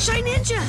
Shy Ninja!